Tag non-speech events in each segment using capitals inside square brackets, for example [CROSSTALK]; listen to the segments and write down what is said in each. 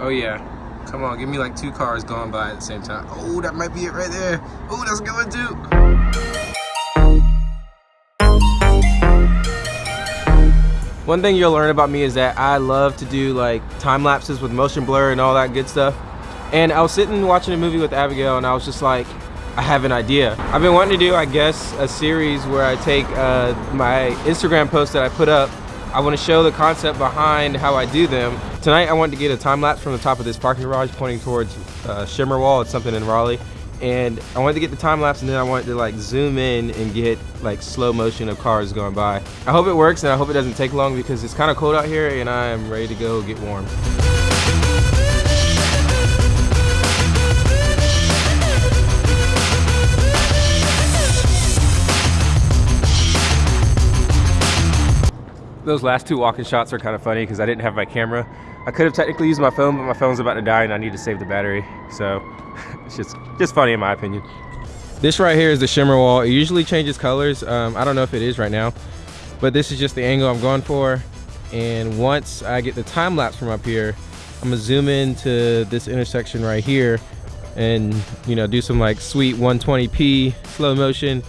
Oh yeah. Come on, give me like two cars going by at the same time. Oh, that might be it right there. Oh, that's one too. One thing you'll learn about me is that I love to do like time lapses with motion blur and all that good stuff. And I was sitting watching a movie with Abigail and I was just like, I have an idea. I've been wanting to do, I guess, a series where I take uh, my Instagram posts that I put up I want to show the concept behind how I do them. Tonight I wanted to get a time lapse from the top of this parking garage pointing towards uh, Shimmer Wall. It's something in Raleigh. And I wanted to get the time lapse and then I wanted to like zoom in and get like slow motion of cars going by. I hope it works and I hope it doesn't take long because it's kind of cold out here and I am ready to go get warm. Those last two walking shots are kind of funny because I didn't have my camera. I could have technically used my phone, but my phone's about to die and I need to save the battery. So [LAUGHS] it's just, just funny in my opinion. This right here is the shimmer wall. It usually changes colors. Um, I don't know if it is right now, but this is just the angle I'm going for. And once I get the time lapse from up here, I'm gonna zoom into this intersection right here and you know do some like sweet 120p slow motion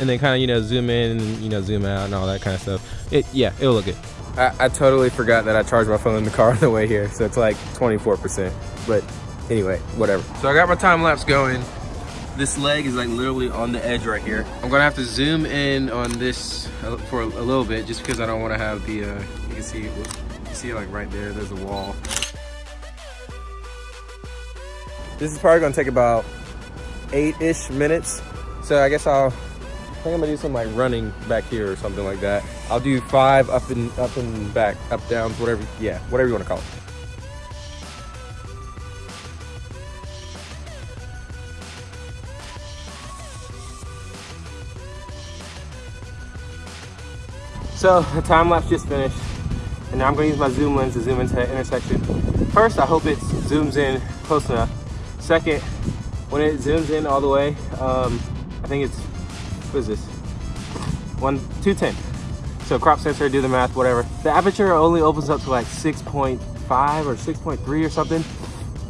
and then kind of you know zoom in and you know zoom out and all that kind of stuff. It yeah it'll look good. I, I totally forgot that I charged my phone in the car on the way here so it's like 24 percent. But anyway whatever. So I got my time lapse going. This leg is like literally on the edge right here. I'm gonna have to zoom in on this for a, a little bit just because I don't want to have the uh, you can see you see like right there there's a wall. This is probably gonna take about eight-ish minutes. So I guess I'll I think I'm gonna do some like running back here or something like that. I'll do five up and up and back, up downs, whatever. Yeah, whatever you want to call it. So the time lapse just finished, and now I'm gonna use my zoom lens to zoom into that intersection. First, I hope it zooms in close enough. Second, when it zooms in all the way, um, I think it's what is this? One, 210. So crop sensor, do the math, whatever. The aperture only opens up to like 6.5 or 6.3 or something.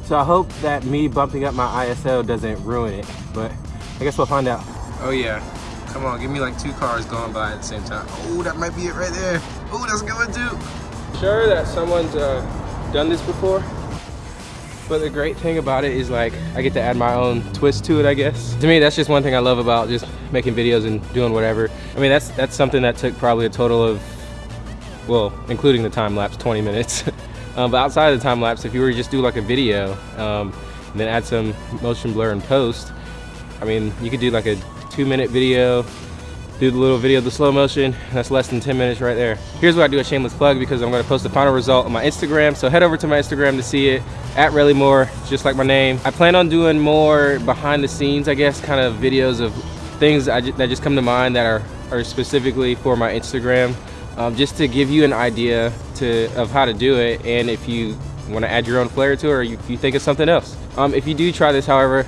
So I hope that me bumping up my ISO doesn't ruin it, but I guess we'll find out. Oh yeah, come on, give me like two cars going by at the same time. Oh, that might be it right there. Oh, that's a good one too. Sure that someone's uh, done this before? But the great thing about it is like, I get to add my own twist to it, I guess. To me, that's just one thing I love about just making videos and doing whatever. I mean, that's that's something that took probably a total of, well, including the time lapse, 20 minutes. [LAUGHS] um, but outside of the time lapse, if you were to just do like a video, um, and then add some motion blur and post, I mean, you could do like a two minute video, do the little video of the slow motion. That's less than 10 minutes right there. Here's what I do a shameless plug because I'm gonna post the final result on my Instagram. So head over to my Instagram to see it at Relly Moore, just like my name. I plan on doing more behind the scenes, I guess, kind of videos of things that just come to mind that are, are specifically for my Instagram. Um, just to give you an idea to of how to do it and if you want to add your own flair to it or you, you think of something else. Um, if you do try this, however,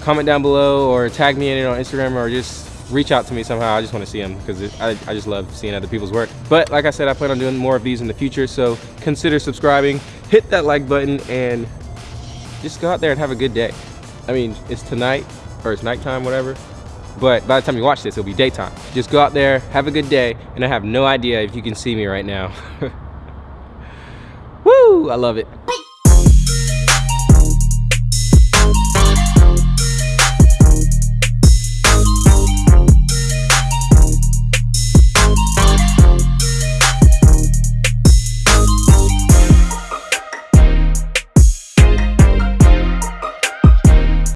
comment down below or tag me in it on Instagram or just reach out to me somehow. I just want to see them because I, I just love seeing other people's work. But like I said, I plan on doing more of these in the future. So consider subscribing, hit that like button and just go out there and have a good day. I mean, it's tonight or it's nighttime, whatever. But by the time you watch this, it'll be daytime. Just go out there, have a good day. And I have no idea if you can see me right now. [LAUGHS] Woo, I love it.